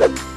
you